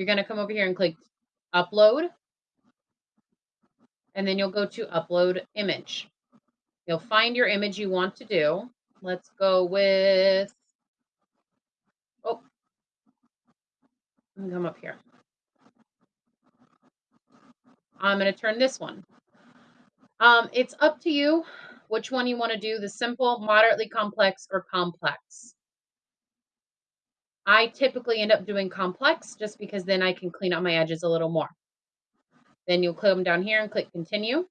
you're going to come over here and click upload. And then you'll go to upload image. You'll find your image you want to do. Let's go with, oh, come up here. I'm going to turn this one. Um, it's up to you which one you want to do, the simple, moderately complex, or complex. I typically end up doing complex just because then I can clean up my edges a little more. Then you'll come down here and click continue.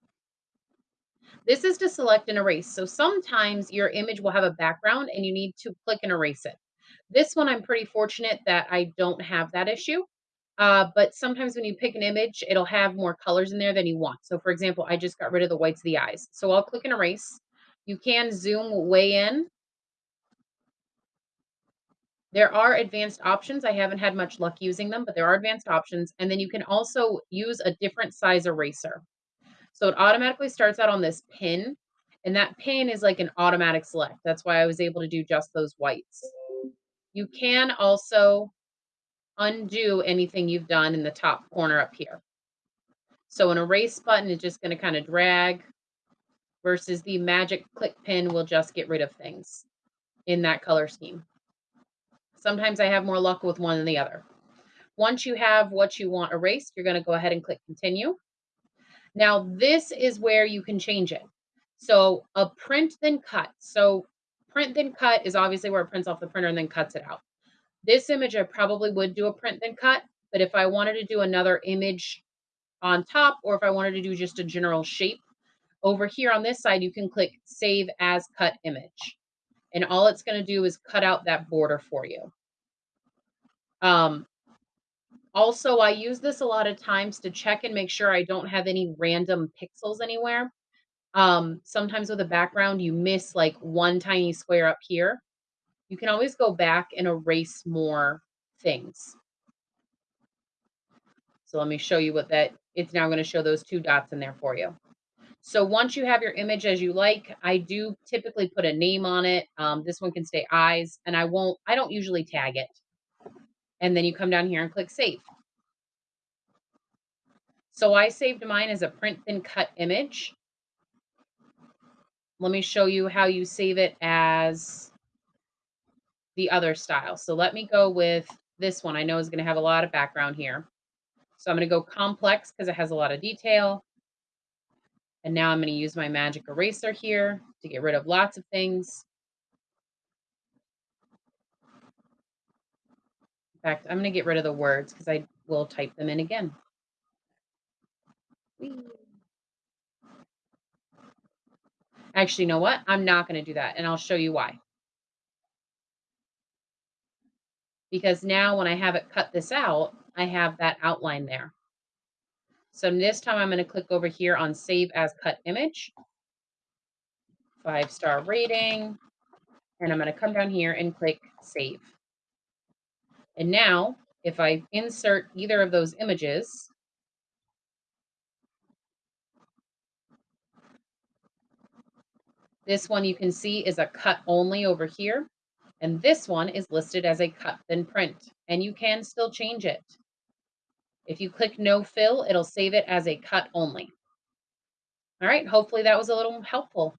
This is to select and erase. So sometimes your image will have a background and you need to click and erase it. This one, I'm pretty fortunate that I don't have that issue. Uh, but sometimes when you pick an image, it'll have more colors in there than you want. So for example, I just got rid of the whites of the eyes. So I'll click and erase. You can zoom way in. There are advanced options. I haven't had much luck using them, but there are advanced options. And then you can also use a different size eraser. So it automatically starts out on this pin, and that pin is like an automatic select. That's why I was able to do just those whites. You can also undo anything you've done in the top corner up here. So an erase button is just going to kind of drag versus the magic click pin will just get rid of things in that color scheme. Sometimes I have more luck with one than the other. Once you have what you want erased, you're going to go ahead and click continue. Now this is where you can change it. So a print then cut. So print then cut is obviously where it prints off the printer and then cuts it out. This image, I probably would do a print then cut, but if I wanted to do another image on top, or if I wanted to do just a general shape, over here on this side, you can click Save as Cut Image. And all it's going to do is cut out that border for you. Um, also, I use this a lot of times to check and make sure I don't have any random pixels anywhere. Um, sometimes with a background, you miss like one tiny square up here you can always go back and erase more things. So let me show you what that, it's now going to show those two dots in there for you. So once you have your image as you like, I do typically put a name on it. Um, this one can stay eyes and I won't, I don't usually tag it. And then you come down here and click save. So I saved mine as a print then cut image. Let me show you how you save it as the other style. So let me go with this one. I know is going to have a lot of background here. So I'm going to go complex because it has a lot of detail. And now I'm going to use my magic eraser here to get rid of lots of things. In fact, I'm going to get rid of the words because I will type them in again. Actually, you know what? I'm not going to do that, and I'll show you why. because now when I have it cut this out, I have that outline there. So this time I'm going to click over here on Save as Cut Image, five star rating, and I'm going to come down here and click Save. And now if I insert either of those images, this one you can see is a cut only over here. And this one is listed as a cut then print, and you can still change it. If you click no fill, it'll save it as a cut only. All right, hopefully that was a little helpful.